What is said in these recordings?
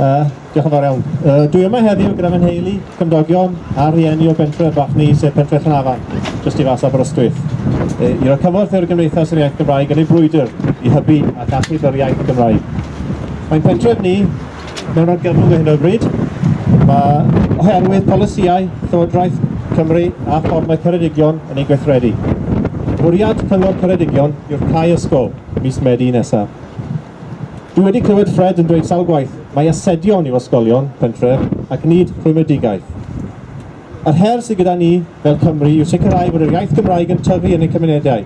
Uh, diolch yn fawr iawn. Uh, dwi yma heddiw gyda fy nheulu, cymdogion a rhieni o bentre bach ni sef pentre Llanafan, jyst i fas Aberystwyth. Uh, I roi cymorth i'r Gymdeithas yr Iaith Gymraeg yn ei brwydr i hybu a achub yr iaith Gymraeg. Mae'n pentref ni mewn argyfwng o hyn o bryd. Mae oherwydd polisiau Llywodraeth Cymru a ffordd mae Ceredigion yn ei gweithredu. Bwriad Cyngor Ceredigion yw'r cae Ysgol mis Medi nesaf. Dwi wedi clywed Fred yn dweud sawl gwaith Mae asedion i'w ysgolion pentref ac nid rhwymedigaeth. Yr her sydd gyda ni fel Cymru yw sicrhau bod yr iaith Gymraeg yn tyfu yn eu cymunedau,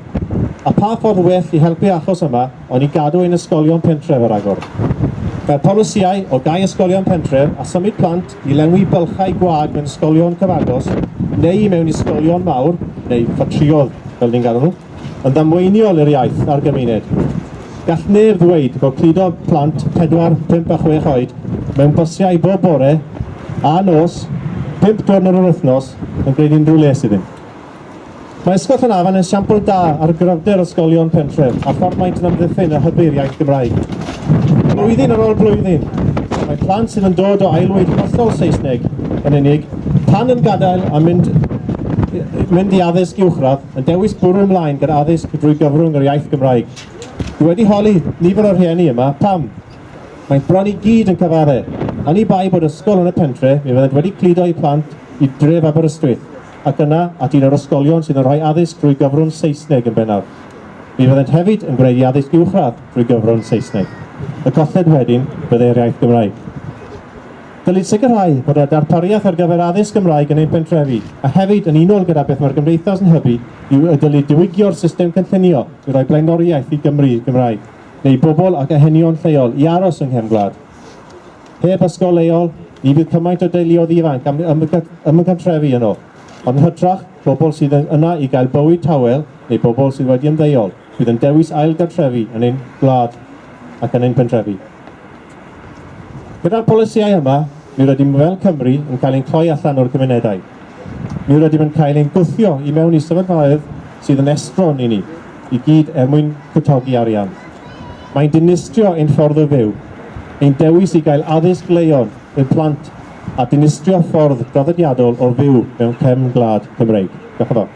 a pa ffordd well i helpu achos yma ond i gadw ein ysgolion pentref yr agor. Mae'r polisiau o gau ysgolion pentref a symud plant i lenwi bylchau gwag mewn ysgolion cyfagos neu mewn ysgolion mawr neu ffatriodd fel ni'n gadw nhw yn ddamweiniol i'r iaith a'r gymuned. Gall neb ddweud bod cludo plant 4, 5 a 6 oed mewn bosiau bob bore a nos, 5 diwrnod o'r wythnos yn gwneud unrhyw les iddyn. Mae Ysgol Llanafan yn siampl da ar gryfder ysgolion pentref a ffordd maent yn amddiffyn y hybyr iaith Gymraeg. Blwyddyn ar ôl blwyddyn, mae plant sydd yn dod o ailwyd hollol Saesneg yn unig, pan yn gadael a mynd mynd i addysg uwchradd yn dewis bwrw ymlaen gyda addysg drwy gyfrwng yr iaith Gymraeg. Dwi wedi holi nifer o'r rhieni yma. Pam? Mae'n bron i gyd yn cyfaru. Yn ei bai bod ysgol yn y pentre, mi fyddent wedi cludo i plant i dref Aberystwyth, ac yna at un o'r ysgolion sydd yn rhoi addysg drwy gyfrwng Saesneg yn bennaf. Mi fyddent hefyd yn gwneud addysg uwchradd drwy gyfrwng Saesneg. Y colled wedyn byddai'r e'r iaith Gymraeg. Dylid sicrhau bod y darpariaeth ar gyfer addysg Gymraeg yn ein pentrefi, a hefyd yn unol gyda beth mae'r Gymdeithas yn hybu, yw y dylid diwygio'r system cynllunio i roi blaenoriaeth i Gymru Gymraeg, neu bobl ac ahenion lleol i aros yng Nghefn Gwlad. Heb ysgol leol, ni fydd cymaint o deuluodd ifanc am ymgyntrefi yno, ond hytrach, bobl sydd yna i gael bywyd tawel neu bobl sydd wedi ymddeol, bydd yn dewis ailgartrefi yn ein gwlad ac yn ein pentrefi. Gyda'r polisiau yma, Mi rydym fel Cymru yn cael ein cloi allan o'r cymunedau. Mi rydym yn cael ein gwthio i mewn i sefydloedd sydd yn estron i ni, i gyd er mwyn cytogi arian. Mae'n dinistrio ein ffordd o fyw, ein dewis i gael addysg leion yn plant a dinistrio ffordd draddodiadol o fyw mewn cefn glad Cymreig. Diolch yn fawr.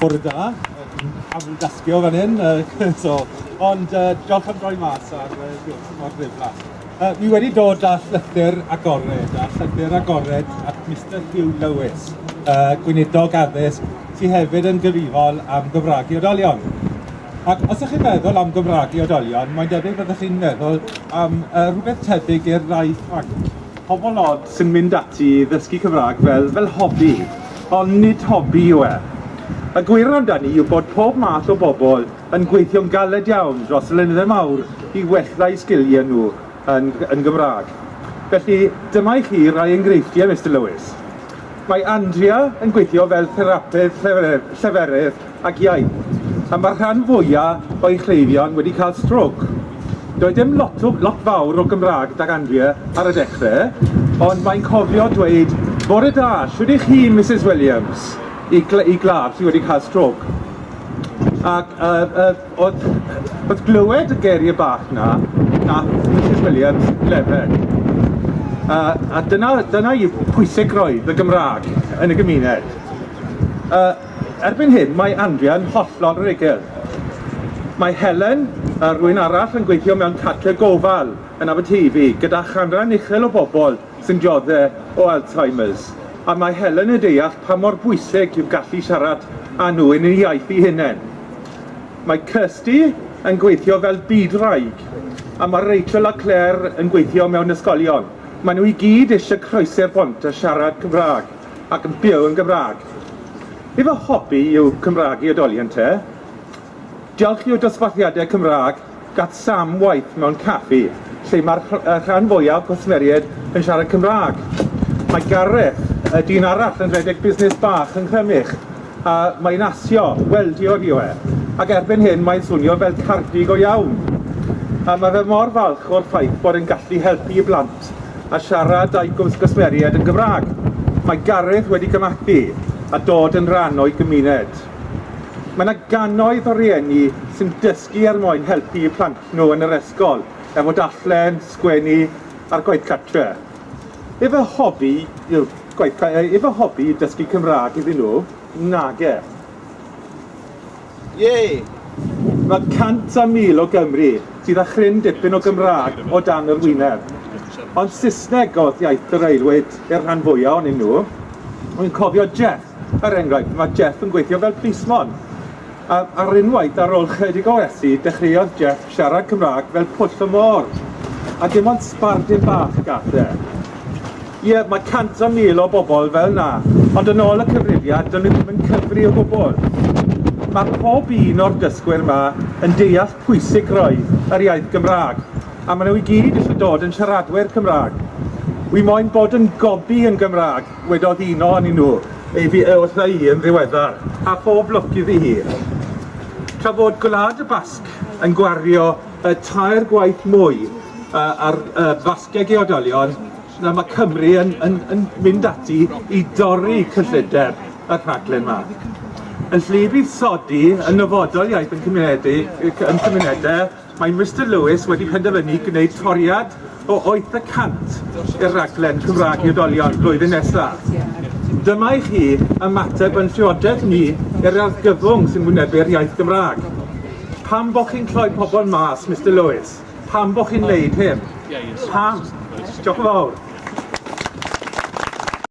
Bore da, am dasgio fan hyn, so Ond uh, diolch am droi mas ar uh, mor ddiflas. Uh, mi wedi dod â llythyr agored, a llythyr agored at Mr Hugh Lewis, uh, gweinidog addysg, sydd hefyd yn gyfrifol am gyfragu oedolion. Ac os ydych chi'n meddwl am Gymraegu oedolion, mae'n debyg byddwch chi'n meddwl am uh, rhywbeth tebyg i'r rai ffranc. Pobl od sy'n mynd ati i ddysgu Cymraeg fel, fel hobi, ond nid hobi yw e. Y gwir amdani yw bod pob math o bobl yn gweithio'n galed iawn dros y lynyddau mawr i wella'u sgiliau nhw yn, yn Gymraeg. Felly, dyma i chi rai enghreifftiau, Mr Lewis. Mae Andrea yn gweithio fel therapydd lleferydd, lleferydd ac iaith, a mae'r rhan fwyaf o'i chleifion wedi cael strog. Doedd dim lot, o, lot fawr o Gymraeg dag Andrea ar y dechrau, ond mae'n cofio dweud, bore da, siwyd i chi, Mrs Williams? i, gl i glad sydd wedi cael strog. Ac uh, uh, oedd, oedd glywed y geriau bach na, na Mrs Williams lefer. Uh, a dyna, dyna yw pwysig roedd y Gymraeg yn y gymuned. Uh, erbyn hyn, mae Andrea yn hollol yr egil. Mae Helen a rwy'n arall yn gweithio mewn cartre gofal yn Aberteifi gyda chanran uchel o bobl sy'n dioddau o Alzheimer's a mae Helen y deall pa mor bwysig yw gallu siarad â nhw yn ei iaith i hunain. Mae Kirsty yn gweithio fel bydraig, a mae Rachel a Claire yn gweithio mewn ysgolion. Maen nhw i gyd eisiau croesi'r bont a siarad Cymraeg ac yn byw yn Gymraeg. Efo hobi yw Cymraeg i oedolion te, diolch i o dosbarthiadau Cymraeg gath Sam waith mewn caffi, lle mae'r rhan fwyaf gwrthmeriad yn siarad Cymraeg. Mae Gareth dyn arall yn redeg busnes bach yn Cremych a mae'n asio, weldio yw e. Ac erbyn hyn mae'n swnio fel cardig o iawn. A mae fe mor falch o'r ffaith bod yn gallu helpu i blant a siarad a'i gwrthgysmeriad yn Gymraeg. Mae Gareth wedi gymathu a dod yn rhan o'i gymuned. Mae yna ganoedd o rieni sy'n dysgu er mwyn helpu i plant nhw yn yr ysgol er efo dallen, sgwennu a'r gwaith cartre. Efo hobi yw gwaith, efo hobi i dysgu Cymraeg iddyn nhw, nage. Ie! Mae cant a mil o Gymru sydd â chryn dipyn o Gymraeg o dan yr wyneb. Ond Saesneg oedd iaith yr aelwyd i'r rhan fwyaf o'n nhw. Wy'n cofio Jeff, er enghraifft, mae Jeff yn gweithio fel plismon. A ar unwaith ar ôl chydig o esu, dechreuodd Jeff siarad Cymraeg fel pwll y môr. A dim ond sbardyn bach gath e ie, mae cant o mil o bobl fel na. Ond yn ôl y cyfrifiad, dyn nhw ddim yn cyfri o gwbl. Mae pob un o'r dysgwyr yma yn deall pwysig roedd yr iaith Gymraeg. A maen nhw i gyd eisiau dod yn siaradwyr Cymraeg. Wi moyn bod yn gobi yn Gymraeg, wedodd un o'n nhw, ei fi e wrtha i yn ddiweddar, a phob lwc iddi hi. Tra fod gwlad y basg yn gwario y tair gwaith mwy uh, ar uh, basgeg i odolion na mae Cymru yn, yn, yn mynd ati i dorri cyllideb y rhaglen yma. Yn lle bydd sodi yn nyfodol iaith yn cymunedau, yn cymunedau mae Mr Lewis wedi penderfynu gwneud toriad o 800 i'r raglen Cymraeg i oedolion blwyddyn nesaf. Dyma i chi ymateb yn llywodedd ni i'r argyfwng sy'n wynebu'r iaith Gymraeg. Pam bo chi'n cloi pobl mas, Mr Lewis? Pam bo chi'n neud hyn? Pam? Diolch yn fawr.